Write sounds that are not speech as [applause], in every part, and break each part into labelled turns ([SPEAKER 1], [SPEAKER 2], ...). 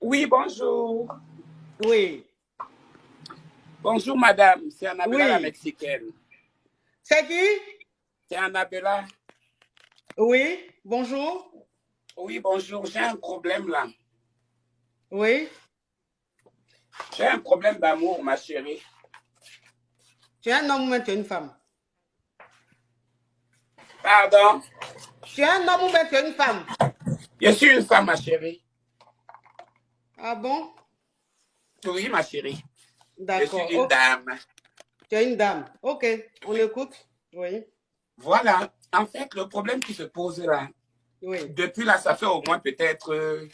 [SPEAKER 1] Oui, bonjour.
[SPEAKER 2] Oui.
[SPEAKER 1] Bonjour, madame. C'est Annabella
[SPEAKER 2] Oui.
[SPEAKER 1] la mexicaine.
[SPEAKER 2] C'est qui?
[SPEAKER 1] C'est Annabella.
[SPEAKER 2] Oui. Bonjour.
[SPEAKER 1] Oui, bonjour. J'ai un problème là.
[SPEAKER 2] Oui.
[SPEAKER 1] J'ai un problème d'amour, ma chérie.
[SPEAKER 2] Tu es un homme ou bien tu es une femme?
[SPEAKER 1] Pardon?
[SPEAKER 2] Tu es un homme ou bien tu es une femme?
[SPEAKER 1] Je suis une femme, ma chérie.
[SPEAKER 2] Ah bon?
[SPEAKER 1] Oui, ma chérie. Je
[SPEAKER 2] D'accord.
[SPEAKER 1] suis une dame.
[SPEAKER 2] tu es une dame. Ok. On écoute. Oui.
[SPEAKER 1] Voilà. En fait, le problème qui se pose là,
[SPEAKER 2] Oui.
[SPEAKER 1] depuis là, ça fait au moins peut-être, euh,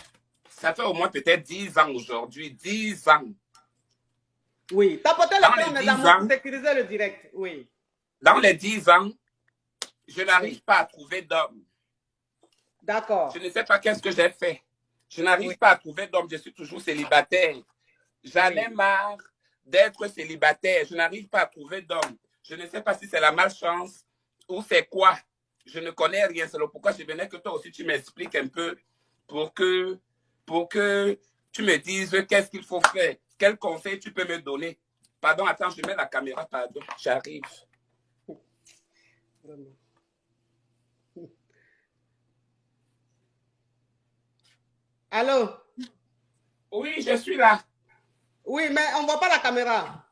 [SPEAKER 1] ça fait au moins peut-être 10 ans aujourd'hui. 10 ans.
[SPEAKER 2] Oui. Tapotez
[SPEAKER 1] Dans
[SPEAKER 2] le
[SPEAKER 1] les
[SPEAKER 2] plan, mes
[SPEAKER 1] 10
[SPEAKER 2] amours,
[SPEAKER 1] ans.
[SPEAKER 2] pour sécuriser le direct. Oui.
[SPEAKER 1] Dans les 10 ans, je n'arrive pas à trouver d'homme.
[SPEAKER 2] D'accord.
[SPEAKER 1] Je ne sais pas qu'est-ce que j'ai fait. Je n'arrive
[SPEAKER 2] Oui.
[SPEAKER 1] pas à trouver d'homme. Je suis toujours célibataire. J'en ai marre d'être célibataire. Je n'arrive pas à trouver d'homme. Je ne sais pas si c'est la malchance ou c'est quoi. Je ne connais rien. C'est pourquoi je venais que toi aussi tu m'expliques un peu pour que, pour que tu me dises qu'est-ce qu'il faut faire. Quel conseil tu peux me donner? Pardon, attends, je mets la caméra, pardon. J'arrive.
[SPEAKER 2] Allô?
[SPEAKER 1] Oui, je suis là.
[SPEAKER 2] Oui, mais on ne voit pas la caméra.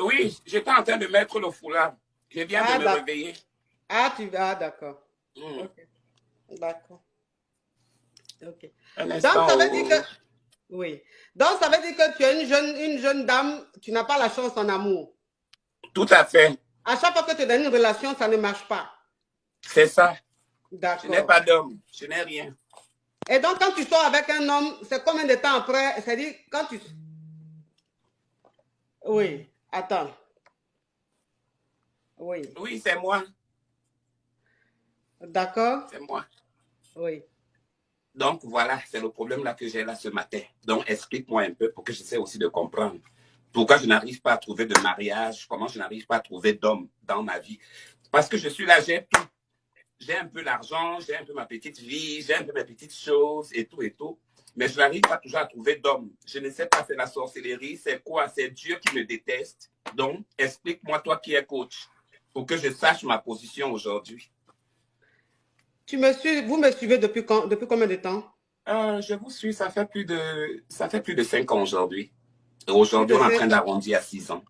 [SPEAKER 1] Oui, j'étais en train de mettre le foulard. Je viens
[SPEAKER 2] Ah,
[SPEAKER 1] de me
[SPEAKER 2] d'accord.
[SPEAKER 1] réveiller.
[SPEAKER 2] Ah, tu vas, d'accord.
[SPEAKER 1] Hmm.
[SPEAKER 2] D'accord. Ok. Donc, ça veut dire que... Oui. Donc, ça veut dire que tu es une jeune, une jeune dame, tu n'as pas la chance en amour.
[SPEAKER 1] Tout à fait.
[SPEAKER 2] À chaque fois que tu es dans une relation, ça ne marche pas.
[SPEAKER 1] C'est ça. Je n'ai
[SPEAKER 2] D'accord.
[SPEAKER 1] pas d'homme. Je n'ai rien.
[SPEAKER 2] Et donc, quand tu sors avec un homme, c'est combien de temps après? C'est-à-dire, quand tu... Oui. Attends. Oui.
[SPEAKER 1] Oui, c'est moi.
[SPEAKER 2] D'accord?
[SPEAKER 1] C'est moi.
[SPEAKER 2] Oui.
[SPEAKER 1] Donc, voilà, c'est le problème là que j'ai là ce matin. Donc, explique-moi un peu pour que j'essaie aussi de comprendre. Pourquoi je n'arrive pas à trouver de mariage, comment je n'arrive pas à trouver d'homme dans ma vie? Parce que je suis là, j'ai tout. J'ai un peu l'argent, j'ai un peu ma petite vie, j'ai un peu mes petites choses et tout et tout. Mais je n'arrive pas toujours à trouver d'homme. Je ne sais pas, c'est la sorcellerie, c'est quoi C'est Dieu qui me déteste. Donc, explique-moi, toi qui es coach, pour que je sache ma position aujourd'hui.
[SPEAKER 2] Tu me suis, vous me suivez depuis, quand, depuis combien de temps?
[SPEAKER 1] Euh, je vous suis, ça fait plus de, ça fait plus de cinq ans aujourd'hui. Aujourd'hui, on est en train d'arrondir à six ans.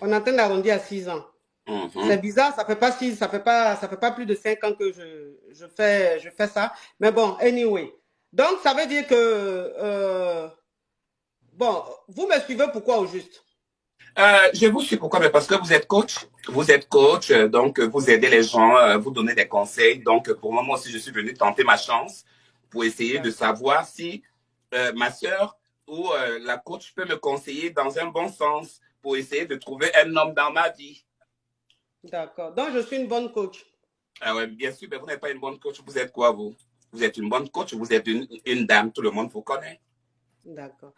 [SPEAKER 2] On est en train d'arrondir à 6 ans.
[SPEAKER 1] Mhm.
[SPEAKER 2] C'est bizarre, ça fait pas six, ça fait pas, ça fait pas plus de 5 ans que je, je fais, je fais ça. Mais bon, anyway. Donc, ça veut dire que, euh, bon, vous me suivez pourquoi au juste?
[SPEAKER 1] Euh, je vous suis pourquoi? Mais parce que vous êtes coach. Vous êtes coach, euh, donc vous aidez les gens, vous donnez des conseils. Donc, pour le moment aussi, je suis venu tenter ma chance pour essayer de savoir si euh, ma soeur ou la coach peut me conseiller dans un bon sens pour essayer de trouver un homme dans ma vie.
[SPEAKER 2] D'accord. Donc, je suis une bonne coach.
[SPEAKER 1] Ah ouais, bien sûr, mais vous n'êtes pas une bonne coach. Vous êtes quoi, vous? Vous êtes une bonne coach, vous êtes une, une dame, tout le monde vous connaît.
[SPEAKER 2] D'accord.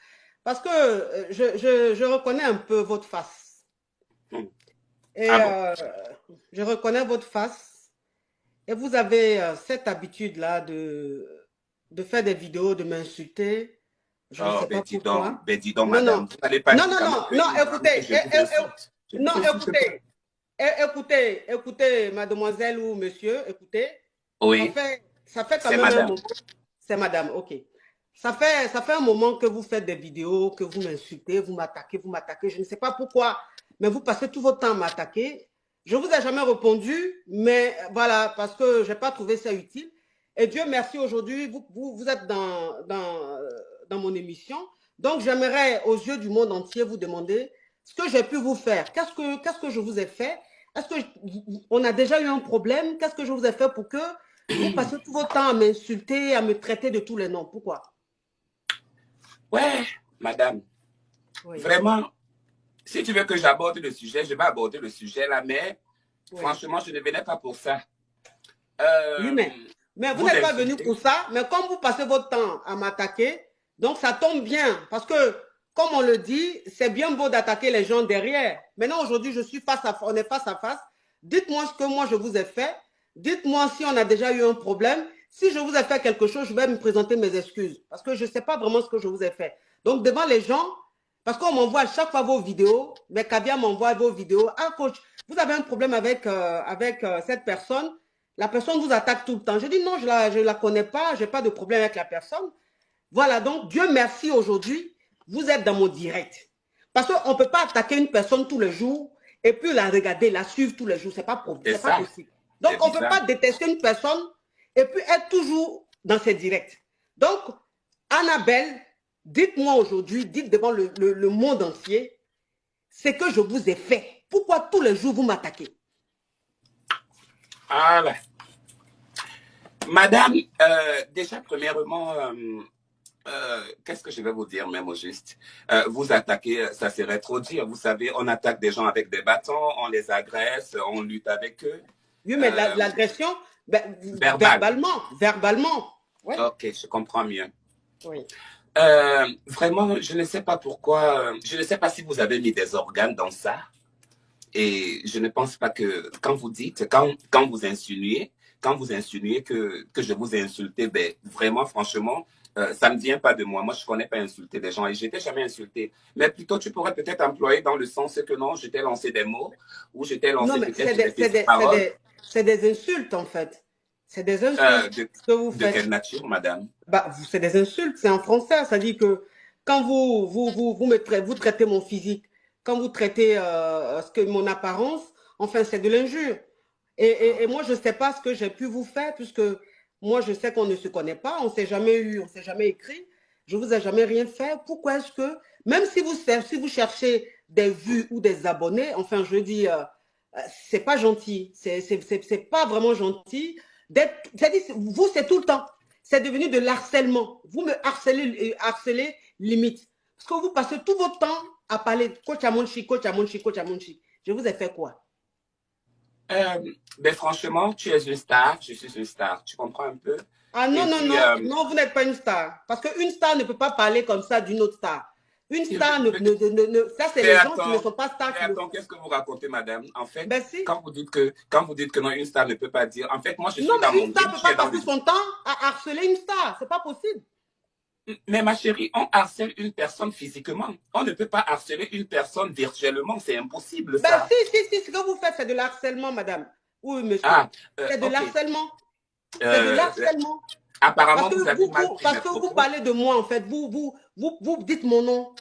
[SPEAKER 2] Parce que euh, je, je, je reconnais un peu votre face.
[SPEAKER 1] Hmm.
[SPEAKER 2] Et
[SPEAKER 1] Ah bon?
[SPEAKER 2] euh, je reconnais votre face. Et vous avez euh, cette habitude-là de, de faire des vidéos, de m'insulter. Je
[SPEAKER 1] Oh, ben dis donc, ben dis donc,
[SPEAKER 2] Non,
[SPEAKER 1] madame,
[SPEAKER 2] non.
[SPEAKER 1] vous n'allez pas
[SPEAKER 2] Non, non, non, non, écoutez, eh, eh, eh, non, écoutez, écoutez, écoutez, mademoiselle ou monsieur, écoutez, ça
[SPEAKER 1] Oui,
[SPEAKER 2] fait, ça fait quand
[SPEAKER 1] c'est
[SPEAKER 2] même un
[SPEAKER 1] madame.
[SPEAKER 2] moment, c'est madame, ok. Ça fait, ça fait un moment que vous faites des vidéos, que vous m'insultez, vous m'attaquez, vous m'attaquez, je ne sais pas pourquoi, mais vous passez tout votre temps à m'attaquer. Je vous ai jamais répondu, mais voilà, parce que je n'ai pas trouvé ça utile. Et Dieu merci, aujourd'hui, vous, vous, vous êtes dans, dans, dans mon émission. Donc, j'aimerais, aux yeux du monde entier, vous demander ce que j'ai pu vous faire. Qu'est-ce que, qu'est-ce que je vous ai fait? Est-ce que je- on a déjà eu un problème. Qu'est-ce que je vous ai fait pour que vous passiez tout votre temps à m'insulter, à me traiter de tous les noms? Pourquoi?
[SPEAKER 1] Ouais, madame,
[SPEAKER 2] Oui,
[SPEAKER 1] vraiment, si tu veux que j'aborde le sujet, je vais aborder le sujet là, mais
[SPEAKER 2] oui.
[SPEAKER 1] franchement, je ne venais pas pour ça.
[SPEAKER 2] Oui,
[SPEAKER 1] Euh,
[SPEAKER 2] mais, mais vous
[SPEAKER 1] vous
[SPEAKER 2] n'êtes pas venu pour ça, mais comme vous passez votre temps à m'attaquer, donc ça tombe bien, parce que, comme on le dit, c'est bien beau d'attaquer les gens derrière. Maintenant, aujourd'hui, je suis face à, on est face à face. Dites-moi ce que moi je vous ai fait. Dites-moi si on a déjà eu un problème. Si je vous ai fait quelque chose, je vais me présenter mes excuses. Parce que je ne sais pas vraiment ce que je vous ai fait. Donc, devant les gens, parce qu'on m'envoie chaque fois vos vidéos, mais Kavia m'envoie vos vidéos. Ah, coach, vous avez un problème avec, euh, avec euh, cette personne. La personne vous attaque tout le temps. Je dis non, je ne la, je la connais pas, je n'ai pas de problème avec la personne. Voilà, donc Dieu merci aujourd'hui, vous êtes dans mon direct. Parce qu'on ne peut pas attaquer une personne tous les jours et puis la regarder, la suivre tous les jours. Ce n'est pas, pas possible. Donc, on ne peut pas détester une personne et puis être toujours dans ses directs. Donc, Annabelle, dites-moi aujourd'hui, dites devant le, le, monde entier, ce que je vous ai fait. Pourquoi tous les jours vous m'attaquez?
[SPEAKER 1] Voilà. Madame, euh, déjà, premièrement, euh, euh, qu'est-ce que je vais vous dire même au juste? Vous attaquer, ça serait trop dire. Vous savez, on attaque des gens avec des bâtons, on les agresse, on lutte avec eux.
[SPEAKER 2] Oui, mais l'agression, ben, verbalement, verbalement.
[SPEAKER 1] Ok, je comprends mieux. Oui. Euh, vraiment, je ne sais pas pourquoi, je ne sais pas si vous avez mis des organes dans ça. Et je ne pense pas que quand vous dites, quand, quand vous insinuez, quand vous insinuez que, que je vous ai insulté, ben, vraiment, franchement, euh, ça ne vient pas de moi. Moi, je ne connais pas insulter des gens et je n'étais jamais insulté. Mais plutôt, tu pourrais peut-être employer dans le sens que non, je t'ai lancé des mots ou je t'ai lancé
[SPEAKER 2] des, des, paroles. C'est des insultes, en fait. C'est des insultes euh,
[SPEAKER 1] de, que vous faites. De quelle nature, madame?
[SPEAKER 2] Bah, C'est des insultes, c'est en français. Ça dit que quand vous, vous, vous, vous, me traitez, vous traitez mon physique, quand vous traitez euh, ce que, mon apparence, enfin, c'est de l'injure. Et, et, moi, je ne sais pas ce que j'ai pu vous faire, puisque moi, je sais qu'on ne se connaît pas, on ne s'est jamais eu, on ne s'est jamais écrit. Je ne vous ai jamais rien fait. Pourquoi est-ce que, même si vous, si vous cherchez des vues ou des abonnés, enfin, je dis... Euh, c'est pas gentil. C'est pas vraiment gentil. Vous, c'est tout le temps. C'est devenu de l'harcèlement. Vous me harcelez, euh, harcelez limite. Parce que vous passez tout votre temps à parler coach Amonchi, coach Amonchi, coach Amonchi. Je vous ai fait quoi?
[SPEAKER 1] Euh, ben franchement, tu es une star, je suis une star. Tu comprends un peu?
[SPEAKER 2] Ah non, non, non, non, vous n'êtes pas une star. Parce qu'une star ne peut pas parler comme ça d'une autre star. Une star, ne, ne, ne, ça c'est les gens qui ne sont pas stars.
[SPEAKER 1] Mais attends, qu'est-ce que vous racontez, madame? En fait, ben quand, vous dites que, quand vous dites que non, une star ne peut pas dire, en fait, moi je suis
[SPEAKER 2] non,
[SPEAKER 1] dans
[SPEAKER 2] mon une star ne peut pas passer son temps à harceler une star, c'est pas possible.
[SPEAKER 1] Mais ma chérie, on harcèle une personne physiquement. On ne peut pas harceler une personne virtuellement, c'est impossible
[SPEAKER 2] ça. si, si, si, ce que vous faites, c'est de l'harcèlement, madame. Oui, monsieur. Ah, euh, c'est de l'harcèlement. c'est de euh, l'harcèlement.
[SPEAKER 1] Apparemment, vous avez mal
[SPEAKER 2] Parce que vous parlez de moi, en fait. Vous, vous, vous, vous dites mon nom.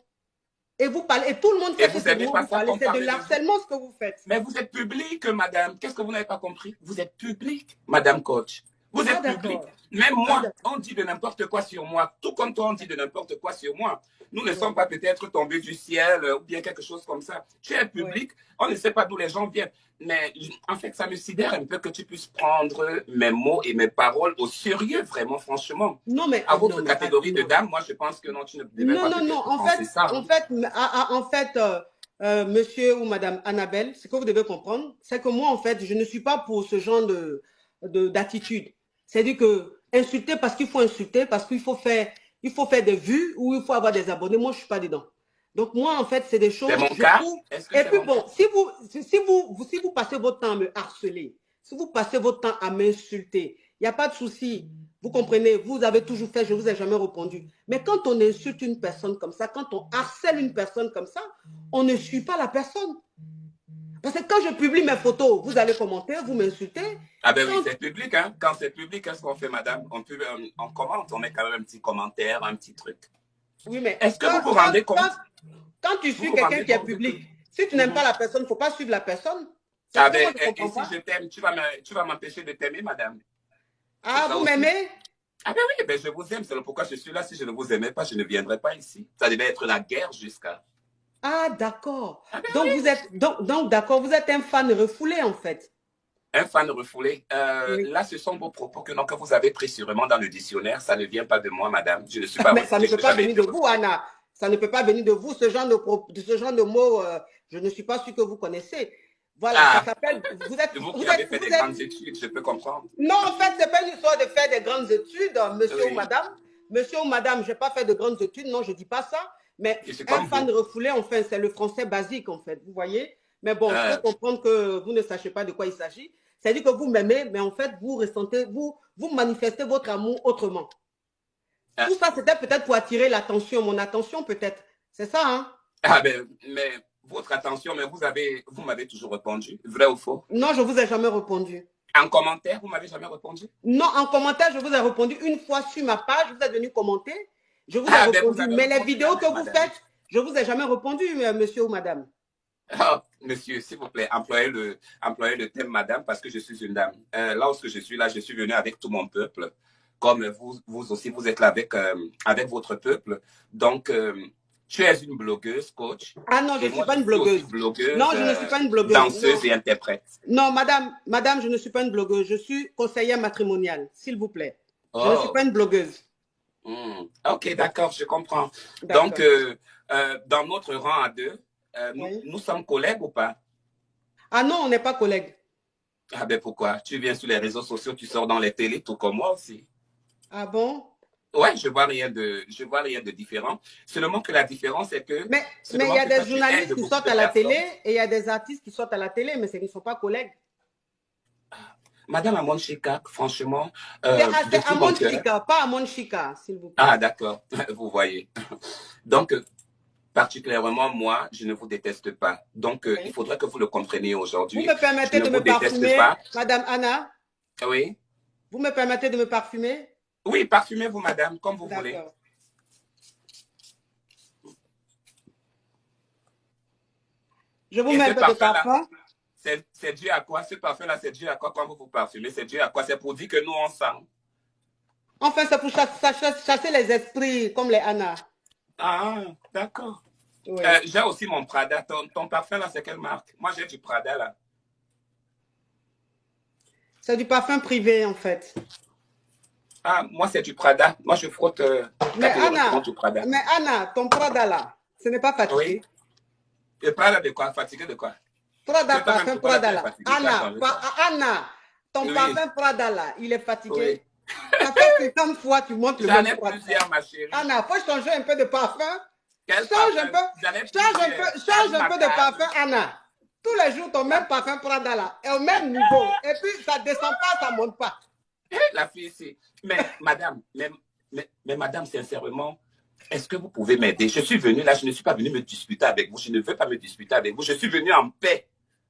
[SPEAKER 2] Et vous parlez, et tout le monde sait que c'est vous, vous C'est de l'harcèlement ce que vous faites.
[SPEAKER 1] Mais vous êtes public, madame. Qu'est-ce que vous n'avez pas compris? Vous êtes public, madame coach. Vous êtes ah, public. Même moi, on dit de n'importe quoi sur moi. Tout comme toi, on dit de n'importe quoi sur moi. Nous ne sommes pas peut-être tombés du ciel euh, ou bien quelque chose comme ça. Tu es public, on ne sait pas d'où les gens viennent. Mais en fait, ça me sidère un peu que tu puisses prendre mes mots et mes paroles au sérieux, vraiment, franchement.
[SPEAKER 2] Non, mais.
[SPEAKER 1] À votre catégorie de dame, moi, je pense que non, tu ne devais
[SPEAKER 2] non,
[SPEAKER 1] pas.
[SPEAKER 2] Non, non, non. En fait, ça. en fait, en fait euh, euh, monsieur ou madame Annabelle, ce que vous devez comprendre, c'est que moi, en fait, je ne suis pas pour ce genre de d'attitude. C'est-à-dire que insulter parce qu'il faut insulter, parce qu'il faut faire, il faut faire des vues ou il faut avoir des abonnés. Moi, je ne suis pas dedans. Donc, moi, en fait, c'est des choses...
[SPEAKER 1] C'est mon cas
[SPEAKER 2] Et puis, bon, si vous, si, vous, si vous passez votre temps à me harceler, si vous passez votre temps à m'insulter, il n'y a pas de souci. Vous comprenez, vous avez toujours fait, je ne vous ai jamais répondu. Mais quand on insulte une personne comme ça, quand on harcèle une personne comme ça, on ne suit pas la personne. Parce que quand je publie mes photos, vous allez commenter, vous m'insultez.
[SPEAKER 1] Ah ben oui, c'est public. Hein? Quand c'est public, qu'est-ce qu'on fait, madame? On, peut, euh, on, commente, on met quand même un petit commentaire, un petit truc.
[SPEAKER 2] Oui, mais
[SPEAKER 1] est-ce que vous vous rendez compte?
[SPEAKER 2] quand, tu suis quelqu'un qui est public, si tu n'aimes pas la personne, il ne faut pas suivre la personne.
[SPEAKER 1] Ah ben, et, si je t'aime, tu vas m'empêcher de t'aimer, madame.
[SPEAKER 2] Ah, vous m'aimez?
[SPEAKER 1] Ah ben oui, ben je vous aime, c'est pourquoi je suis là. Si je ne vous aimais pas, je ne viendrais pas ici. Ça devait être la guerre jusqu'à...
[SPEAKER 2] Ah, d'accord. Ah, ben donc, vous êtes, donc, donc d'accord, vous êtes un fan refoulé, en fait.
[SPEAKER 1] Un fan refoulé. Euh, là, ce sont vos propos que, que vous avez pris sûrement dans le dictionnaire. Ça ne vient pas de moi, madame. Je ne suis pas...
[SPEAKER 2] Mais ça ne peut pas venir de vous, Anna. Ça ne peut pas venir de vous. Ce genre de, ce genre de mots, euh, je ne suis pas sûr que vous connaissez. Voilà, ça ah. s'appelle...
[SPEAKER 1] Vous êtes... [laughs] Vous, vous avez fait des grandes études, je peux comprendre.
[SPEAKER 2] Non, en fait, ce n'est pas une histoire de faire des grandes études, monsieur ou madame. Monsieur ou madame, je n'ai pas fait de grandes études. Non, je ne dis pas ça. Mais un fan refoulé, enfin, c'est le français basique, en fait, vous voyez. Mais bon, je peux comprendre que vous ne sachiez pas de quoi il s'agit. C'est-à-dire que vous m'aimez, mais en fait, vous ressentez, vous, vous manifestez votre amour autrement.
[SPEAKER 1] Ah.
[SPEAKER 2] Tout ça, c'était peut-être pour attirer l'attention, mon attention peut-être. C'est ça, hein?
[SPEAKER 1] Ah ben, mais votre attention, mais vous avez, vous m'avez toujours répondu, vrai ou faux?
[SPEAKER 2] Non, je vous ai jamais répondu.
[SPEAKER 1] En commentaire, vous m'avez jamais répondu?
[SPEAKER 2] Non, en commentaire, je vous ai répondu une fois sur ma page, vous êtes venu commenter, je vous ai
[SPEAKER 1] Ah, ben, vous
[SPEAKER 2] répondu. mais les vidéos que vous faites, je vous ai jamais répondu, euh, monsieur ou madame.
[SPEAKER 1] Ah, monsieur, s'il vous plaît, employez le, employez le thème madame parce que je suis une dame. Euh, lorsque je suis là, je suis venu avec tout mon peuple. Comme vous, vous aussi, vous êtes là avec, euh, avec votre peuple. Donc, euh, tu es une blogueuse, coach.
[SPEAKER 2] Ah non, je ne suis pas une blogueuse.
[SPEAKER 1] blogueuse,
[SPEAKER 2] Non, je ne suis pas une blogueuse.
[SPEAKER 1] Danseuse
[SPEAKER 2] Non.
[SPEAKER 1] et interprète.
[SPEAKER 2] Non, madame, madame, je ne suis pas une blogueuse. Je suis conseillère matrimoniale, s'il vous plaît. Je ne
[SPEAKER 1] Oh.
[SPEAKER 2] suis pas une blogueuse.
[SPEAKER 1] Hmm. Ok, d'accord, je comprends. Donc, euh, euh, dans notre rang à deux, euh, nous,
[SPEAKER 2] Oui.
[SPEAKER 1] nous sommes collègues ou pas?
[SPEAKER 2] Ah non, on n'est pas collègues.
[SPEAKER 1] Ah ben pourquoi? Tu viens sur les réseaux sociaux, tu sors dans les télés, tout comme moi aussi.
[SPEAKER 2] Ah bon?
[SPEAKER 1] Ouais, je vois rien de, je vois rien de différent. Seulement que la différence est que
[SPEAKER 2] Mais il y a des journalistes qui sortent
[SPEAKER 1] de
[SPEAKER 2] à la
[SPEAKER 1] personnes.
[SPEAKER 2] télé et il y a des artistes qui sortent à la télé, mais ce ne sont pas collègues.
[SPEAKER 1] Madame Amon Chikak, franchement, euh,
[SPEAKER 2] C'est à-
[SPEAKER 1] de
[SPEAKER 2] c'est
[SPEAKER 1] tout
[SPEAKER 2] à
[SPEAKER 1] mon
[SPEAKER 2] Mon
[SPEAKER 1] cœur.
[SPEAKER 2] Chica, pas à Mon Chica, s'il vous plaît.
[SPEAKER 1] Ah, d'accord, [laughs] vous voyez. Donc, euh, particulièrement moi, je ne vous déteste pas. Donc, euh,
[SPEAKER 2] Oui.
[SPEAKER 1] il faudrait que vous le compreniez
[SPEAKER 2] Vous
[SPEAKER 1] aujourd'hui.
[SPEAKER 2] me permettez
[SPEAKER 1] je
[SPEAKER 2] de me
[SPEAKER 1] vous
[SPEAKER 2] parfumer,
[SPEAKER 1] pas.
[SPEAKER 2] Madame Anna?
[SPEAKER 1] Oui,
[SPEAKER 2] Vous me permettez de me parfumer?
[SPEAKER 1] oui, parfumez-vous, madame, comme vous voulez.
[SPEAKER 2] Je vous
[SPEAKER 1] Et
[SPEAKER 2] mets un peu de parfum.
[SPEAKER 1] C'est dû à quoi? Ce parfum-là, c'est dû à quoi? Quand vous vous parfumez? C'est dû à quoi? C'est pour dire que nous, on sent.
[SPEAKER 2] Enfin, c'est pour chasser, les esprits comme les Anna.
[SPEAKER 1] Ah, d'accord.
[SPEAKER 2] Oui.
[SPEAKER 1] Euh, j'ai aussi mon Prada. Ton, ton parfum, là, c'est quelle marque? Moi, j'ai du Prada, là.
[SPEAKER 2] C'est du parfum privé, en fait.
[SPEAKER 1] Ah, moi, c'est du Prada. Moi, je frotte euh,
[SPEAKER 2] Mais Anna,
[SPEAKER 1] du Prada.
[SPEAKER 2] mais Anna, ton Prada là, ce n'est pas fatigué?
[SPEAKER 1] Oui. Et Prada de quoi? Fatigué de quoi?
[SPEAKER 2] Prada, parfum Prada là. Anna, Anna, ton parfum Prada là, il est fatigué. Ça fait 50 fois tu montes le
[SPEAKER 1] J'en
[SPEAKER 2] même
[SPEAKER 1] ai
[SPEAKER 2] Prada.
[SPEAKER 1] plusieurs, ma chérie.
[SPEAKER 2] Anna, faut changer un peu de parfum. Change un peu, change un peu, change un peu de parfum, Anna. Tous les jours, ton même parfum Prada là, est au même niveau. Et puis, ça descend pas, ça monte pas.
[SPEAKER 1] La fille ici. Mais, madame, mais, mais, mais madame, sincèrement, est-ce que vous pouvez m'aider? Je suis venu là, je ne suis pas venu me disputer avec vous. Je ne veux pas me disputer avec vous. Je suis venu en paix.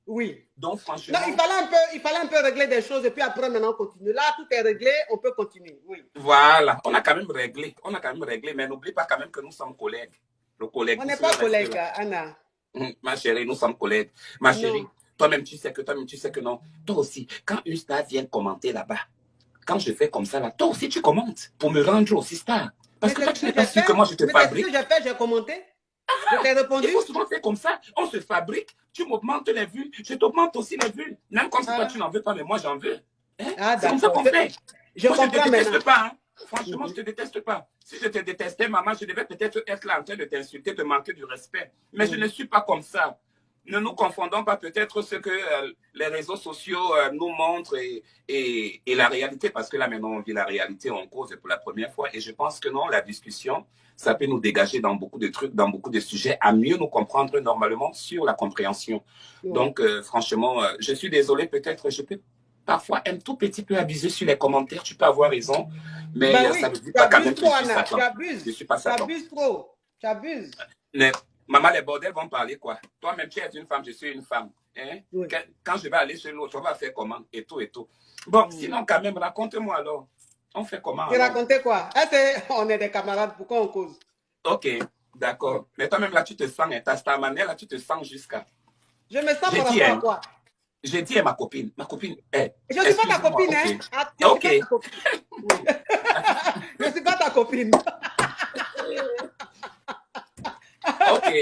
[SPEAKER 2] Oui.
[SPEAKER 1] Donc, franchement,
[SPEAKER 2] Non, il fallait un peu, il fallait un peu régler des choses et puis après maintenant on continue. Là, tout est réglé, on peut continuer. Oui.
[SPEAKER 1] voilà. On a quand même réglé. On a quand même réglé. Mais n'oublie pas quand même que nous sommes collègues. Le collègue.
[SPEAKER 2] On n'est pas collègues,
[SPEAKER 1] là.
[SPEAKER 2] Anna.
[SPEAKER 1] Hum, Ma chérie, nous sommes collègues. Ma chérie, toi-même, tu sais que toi-même, tu sais que non. Toi aussi, quand une star vient commenter là-bas, quand je fais comme ça là, toi aussi, tu commentes pour me rendre aussi star. Parce que toi, tu n'es pas sûr que moi, je te
[SPEAKER 2] Mais c'est ce
[SPEAKER 1] fabrique.
[SPEAKER 2] que j'ai fait, j'ai commenté. Je t'ai répondu.
[SPEAKER 1] Il faut souvent faire comme ça. On se fabrique. Tu m'augmentes les vues. Je t'augmente aussi les vues. Même comme si
[SPEAKER 2] Ah.
[SPEAKER 1] toi, tu n'en veux pas, mais moi, j'en veux. Hein?
[SPEAKER 2] Ah,
[SPEAKER 1] C'est comme ça qu'on fait.
[SPEAKER 2] Je
[SPEAKER 1] ne te déteste pas. hein. Franchement,
[SPEAKER 2] Mhm.
[SPEAKER 1] je ne te déteste pas. Si je te détestais, maman, je devais peut-être être là en train de t'insulter, te manquer du respect. Mais je
[SPEAKER 2] Mhm.
[SPEAKER 1] ne suis pas comme ça. Ne nous confondons pas peut-être ce que euh, les réseaux sociaux euh, nous montrent et, et, et la réalité, parce que là maintenant on vit la réalité en cause pour la première fois. Et je pense que non, la discussion, ça peut nous dégager dans beaucoup de trucs, dans beaucoup de sujets, à mieux nous comprendre normalement sur la compréhension. Donc, euh, franchement, euh, je suis désolé, peut-être je peux parfois un tout petit peu abuser sur les commentaires, tu peux avoir raison, mais
[SPEAKER 2] Ben
[SPEAKER 1] euh,
[SPEAKER 2] oui,
[SPEAKER 1] ça ne veut pas quand même que je suis Satan.
[SPEAKER 2] Tu abuses trop. Tu abuses.
[SPEAKER 1] Mais, maman, les bordels vont parler quoi Toi-même, tu es une femme, je suis une femme. Hein?
[SPEAKER 2] Oui.
[SPEAKER 1] Quand, je vais aller chez l'autre, on va faire comment? Et tout, et tout. Bon, sinon, quand même, raconte-moi alors. On fait comment
[SPEAKER 2] Tu racontais quoi? Eh, c'est- [laughs] On est des camarades, pourquoi on cause?
[SPEAKER 1] Ok, d'accord. Mais toi-même, là, tu te sens, hein, ta star manière, là, tu te sens jusqu'à.
[SPEAKER 2] Je me sens par rapport à
[SPEAKER 1] hein.
[SPEAKER 2] quoi?
[SPEAKER 1] J'ai dit à ma copine, ma copine, eh,
[SPEAKER 2] Je ne suis pas ta
[SPEAKER 1] excuse-moi,
[SPEAKER 2] copine, hein?
[SPEAKER 1] Ok.
[SPEAKER 2] Ah, je suis
[SPEAKER 1] Ok.
[SPEAKER 2] pas ta copine. Oui. [laughs] Je ne suis pas ta copine. [laughs]
[SPEAKER 1] Ok.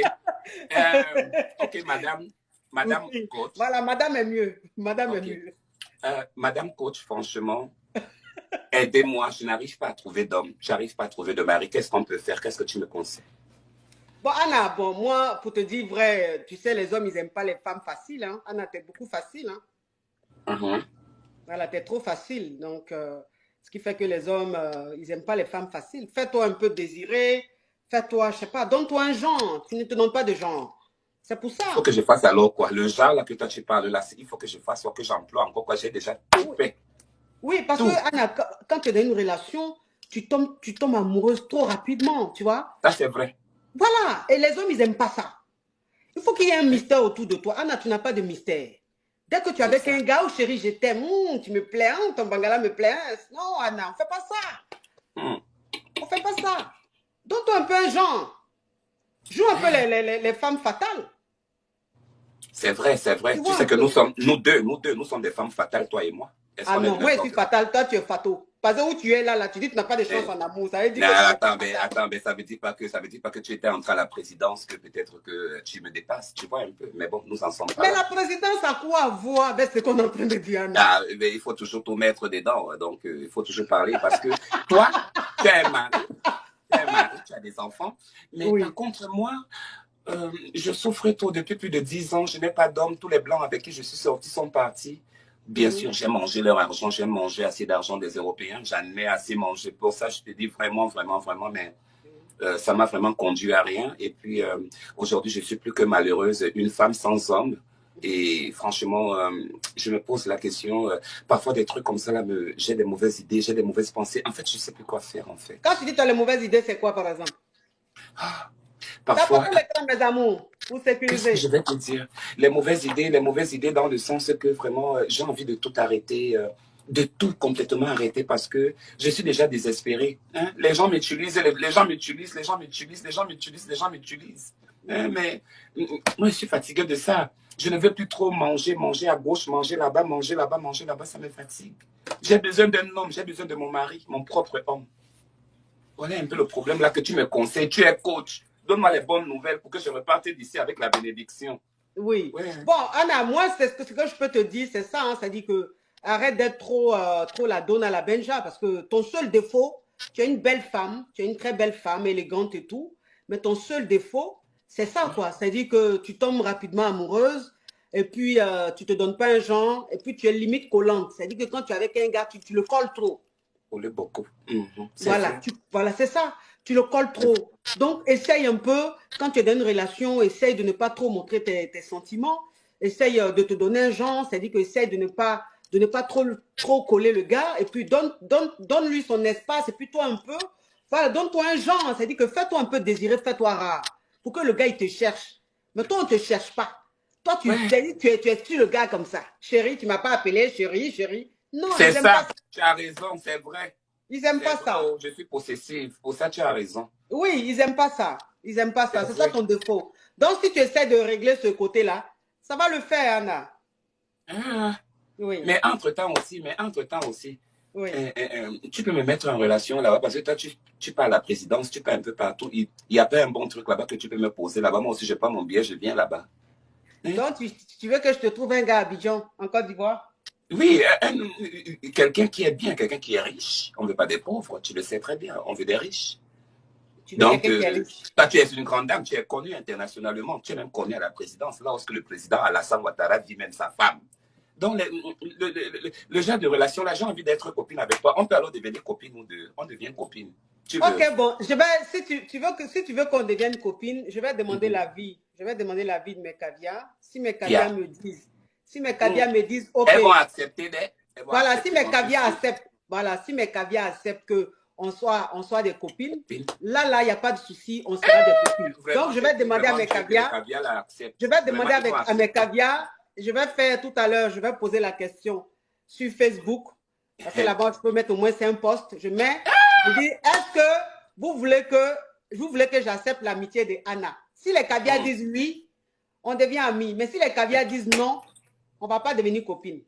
[SPEAKER 1] Euh, ok, madame, madame
[SPEAKER 2] Oui.
[SPEAKER 1] coach.
[SPEAKER 2] Voilà, madame est mieux. Madame
[SPEAKER 1] Ok.
[SPEAKER 2] est mieux.
[SPEAKER 1] Euh, madame coach, franchement, aidez-moi. Je n'arrive pas à trouver d'homme. J'arrive pas à trouver de mari. Qu'est-ce qu'on peut faire? Qu'est-ce que tu me conseilles?
[SPEAKER 2] Bon, Anna, bon, moi, pour te dire vrai, tu sais, les hommes, ils n'aiment pas les femmes faciles. Hein. Anna, t'es beaucoup facile. Hein.
[SPEAKER 1] Mhm.
[SPEAKER 2] Voilà, t'es trop facile. Donc, euh, ce qui fait que les hommes, euh, ils n'aiment pas les femmes faciles. Fais-toi un peu désirer. Fais-toi, je sais pas, donne-toi un genre. Tu ne te donnes pas de genre. C'est pour ça.
[SPEAKER 1] Il faut que je fasse alors quoi? Le genre là que toi tu parles là, il faut que je fasse, ou que j'emploie encore quoi? J'ai déjà tout fait.
[SPEAKER 2] Oui, parce que Anna, quand tu es dans une relation, tu tombes, tu tombes amoureuse trop rapidement, tu vois.
[SPEAKER 1] Ça, c'est vrai.
[SPEAKER 2] Voilà. Et les hommes, ils n'aiment pas ça. Il faut qu'il y ait un mystère autour de toi. Anna, tu n'as pas de mystère. Dès que tu es avec un gars, oh chérie, je t'aime, hum, tu me plais, hein, ton bangala me plaît. Hein. Non, Anna, on ne fait pas ça.
[SPEAKER 1] Hmm.
[SPEAKER 2] On ne fait pas ça. Donne-toi un peu un genre. Joue un peu les, les, les femmes fatales.
[SPEAKER 1] C'est vrai, c'est vrai. Tu, sais que nous sommes, nous deux, nous deux, nous sommes des femmes fatales, toi et moi.
[SPEAKER 2] Ah non, moi je suis fatale, toi tu es fato. Parce que où tu es là, là, tu dis que tu n'as pas de chance eh. en amour. Ça veut dire
[SPEAKER 1] non, attends, mais, attends, mais ça ne veut dire pas que ça veut dire pas que tu étais entre à la présidence, que peut-être que tu me dépasses, tu vois un peu. Mais bon, nous en sommes pas.
[SPEAKER 2] Mais la présidence a quoi à voir avec ce qu'on est en train de dire
[SPEAKER 1] ah, mais il faut toujours tout mettre dedans, donc euh, il faut toujours parler parce que toi, tu es mari, tu es mari, tu as des enfants, mais par contre moi, euh, je souffre trop depuis plus de 10 ans. Je n'ai pas d'homme. Tous les blancs avec qui je suis sorti sont partis. Bien sûr, j'ai mangé leur argent. J'ai mangé assez d'argent des Européens. J'en ai assez mangé. Pour ça, je te dis vraiment, vraiment, vraiment, mais euh, ça m'a vraiment conduit à rien. Et puis, euh, aujourd'hui, je suis plus que malheureuse. Une femme sans homme. Et franchement, je me pose la question, parfois des trucs comme ça, là, j'ai des mauvaises idées, j'ai des mauvaises pensées. En fait, je ne sais plus quoi faire, en fait.
[SPEAKER 2] Quand tu dis que tu as les mauvaises idées, c'est quoi, par exemple?
[SPEAKER 1] Ah, Parfois,
[SPEAKER 2] mes amours, pour sécuriser. [laughs]
[SPEAKER 1] Je vais te dire, les mauvaises idées, les mauvaises idées dans le sens que vraiment, euh, j'ai envie de tout arrêter, euh, de tout complètement arrêter parce que je suis déjà désespéré. Hein. Les gens m'utilisent, les, gens m'utilisent, les gens m'utilisent, les gens m'utilisent, les gens m'utilisent. Hein, mais moi, je suis fatigué de ça. Je ne veux plus trop manger, manger à gauche, manger là-bas, manger là-bas, manger là-bas, ça me fatigue. J'ai besoin d'un homme, j'ai besoin de mon mari, mon propre homme. Voilà un peu le problème là que tu me conseilles. Tu es coach. Donne-moi les bonnes nouvelles pour que je reparte d'ici avec la bénédiction.
[SPEAKER 2] Oui. Bon, Anna, moi, ce que, je peux te dire, c'est ça. Hein, ça dit que arrête d'être trop, euh, trop la donne à la benja parce que ton seul défaut, tu es une belle femme, tu es une très belle femme, élégante et tout, mais ton seul défaut, c'est ça, quoi. C'est-à-dire que tu tombes rapidement amoureuse et puis euh, tu te donnes pas un genre et puis tu es limite collante. C'est-à-dire que quand tu es avec un gars, tu, tu le colles trop.
[SPEAKER 1] beaucoup.
[SPEAKER 2] Mhm. Voilà, voilà c'est ça tu le colles trop. Donc, essaye un peu, quand tu es dans une relation, essaye de ne pas trop montrer tes, sentiments. Essaye euh, de te donner un genre, c'est-à-dire que essaye de ne pas de ne pas trop, trop coller le gars, et puis donne, donne, donne lui son espace, et puis toi un peu, voilà, donne-toi un genre, c'est-à-dire que fais-toi un peu désirer, fais-toi rare, pour que le gars, il te cherche. Mais toi, on ne te cherche pas. Toi, tu, tu, es, tu es le gars comme ça. Chérie, tu ne m'as pas appelé, chérie, chérie.
[SPEAKER 1] Non, c'est ça. Tu as raison, c'est vrai.
[SPEAKER 2] Ils n'aiment pas ça.
[SPEAKER 1] Je suis possessive. Pour ça, tu as raison.
[SPEAKER 2] Oui, ils n'aiment pas ça. Ils n'aiment pas ça. C'est ça ton défaut. Donc, si tu essaies de régler ce côté-là, ça va le faire, Anna.
[SPEAKER 1] Ah. oui. Mais entre-temps aussi, mais entre-temps aussi, oui. Euh, euh, euh, tu peux me mettre en relation là-bas parce que toi, tu, tu pars à la présidence, tu pars un peu partout. Il n'y a pas un bon truc là-bas que tu peux me poser là-bas. Moi aussi, je prends mon billet, je viens là-bas.
[SPEAKER 2] Hein? Donc, tu, tu, veux que je te trouve un gars à Abidjan, en Côte d'Ivoire?
[SPEAKER 1] Oui, quelqu'un qui est bien, quelqu'un qui est riche. On ne veut pas des pauvres, tu le sais très bien. On veut des riches. Donc, euh, toi, tu es une grande dame, tu es connue internationalement, tu es même connue à la présidence. Lorsque le président Alassane Ouattara dit même sa femme. Donc, le, genre de relation, là, j'ai envie d'être copine avec toi. On peut alors devenir copine ou deux. On devient copine.
[SPEAKER 2] ok, bon, je vais, si tu, tu veux que, si tu veux qu'on devienne copine, je vais demander la mhm. l'avis. Je vais demander l'avis de mes caviars. Si mes caviars me disent si mes caviars me disent, OK.
[SPEAKER 1] Elles vont accepter
[SPEAKER 2] voilà, si mes caviars acceptent, voilà, si mes caviars acceptent que on soit, on soit des copines, là, là, il n'y a pas de souci, on sera des copines. Donc, je vais demander à mes caviars, je vais demander avec, à mes caviars, je vais faire tout à l'heure, je vais poser la question sur Facebook, parce que là-bas, je peux mettre au moins cinq postes. Je mets, je dis, est-ce que vous voulez que, vous voulez que j'accepte l'amitié de Anna? Si les caviars mm. disent oui, on devient amis. Mais si les caviars disent non, on ne va pas devenir copine.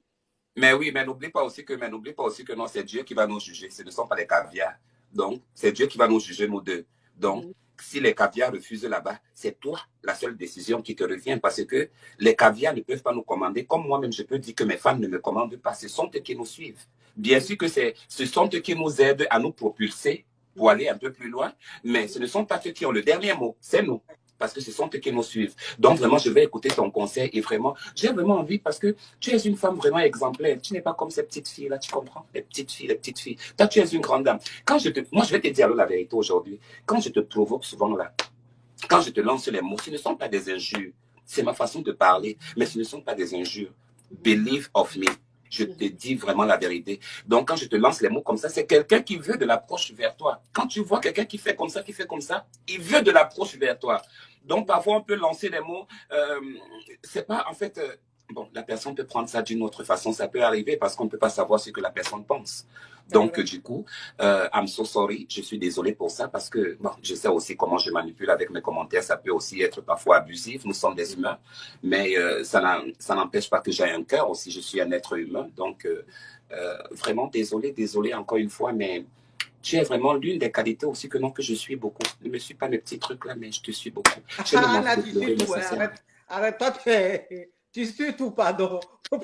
[SPEAKER 1] Mais oui, mais n'oublie pas aussi que, mais n'oublie pas aussi que non, c'est Dieu qui va nous juger. Ce ne sont pas les caviars. Donc, c'est Dieu qui va nous juger, nous deux. Donc, mm. si les caviars refusent là-bas, c'est toi la seule décision qui te revient parce que les caviars ne peuvent pas nous commander. Comme moi-même, je peux dire que mes femmes ne me commandent pas. Ce sont eux qui nous suivent. Bien sûr que ce sont eux qui nous aident à nous propulser pour aller un peu plus loin, mais ce ne sont pas ceux qui ont le dernier mot, c'est nous parce que ce sont eux qui nous suivent. Donc, vraiment, je vais écouter ton conseil et vraiment, j'ai vraiment envie parce que tu es une femme vraiment exemplaire. Tu n'es pas comme ces petites filles-là, tu comprends? Les petites filles, les petites filles. Toi, tu es une grande dame. Quand je te, moi, je vais te dire la vérité aujourd'hui. Quand je te provoque souvent là, quand je te lance les mots, ce ne sont pas des injures. C'est ma façon de parler. Mais ce ne sont pas des injures. Believe of me. Je te dis vraiment la vérité. Donc, quand je te lance les mots comme ça, c'est quelqu'un qui veut de l'approche vers toi. Quand tu vois quelqu'un qui fait comme ça, qui fait comme ça, il veut de l'approche vers toi. Donc, parfois, on peut lancer les mots. Euh, c'est pas, en fait, euh, bon, la personne peut prendre ça d'une autre façon. Ça peut arriver parce qu'on ne peut pas savoir ce que la personne pense. Donc, du coup, euh, I'm so sorry. Je suis désolé pour ça parce que, bon, je sais aussi comment je manipule avec mes commentaires. Ça peut aussi être parfois abusif. Nous sommes des humains. Mais euh, ça n'empêche pas que j'ai un cœur aussi. Je suis un être humain. Donc, euh, euh, vraiment désolé, désolé encore une fois. Mais tu es vraiment l'une des qualités aussi que non, que je suis beaucoup. Ne me suis pas mes petits trucs là, mais je te suis beaucoup. [laughs] Je
[SPEAKER 2] ah, là, tu tout, arrête, arrête, toi, tu, tu suis tout, pardon. [laughs]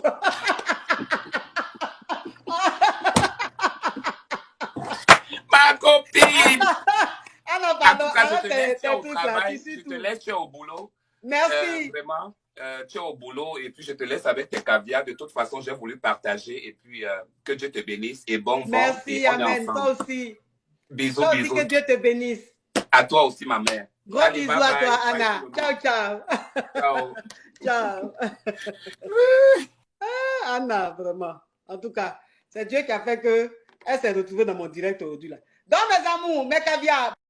[SPEAKER 1] Ma copine [laughs]
[SPEAKER 2] Ah pardon,
[SPEAKER 1] En tout cas, je te laisse au travail, je te laisse, au boulot.
[SPEAKER 2] Merci.
[SPEAKER 1] Euh, vraiment, euh, tu es au boulot et puis je te laisse avec tes caviars. De toute façon, j'ai voulu partager et puis euh, que Dieu te bénisse et bon vent.
[SPEAKER 2] Merci, Amen. Toi aussi.
[SPEAKER 1] Bisous,
[SPEAKER 2] Toi aussi,
[SPEAKER 1] bisous.
[SPEAKER 2] que Dieu te bénisse.
[SPEAKER 1] À toi aussi, ma mère.
[SPEAKER 2] Gros
[SPEAKER 1] Allez,
[SPEAKER 2] bisous
[SPEAKER 1] bye
[SPEAKER 2] à toi,
[SPEAKER 1] Bye,
[SPEAKER 2] Anna. Ciao, ciao. [laughs]
[SPEAKER 1] Ciao.
[SPEAKER 2] Ciao. Ah, Anna, vraiment. En tout cas, c'est Dieu qui a fait que elle s'est retrouvée dans mon direct aujourd'hui. là. Donc, mes amours, mes caviars.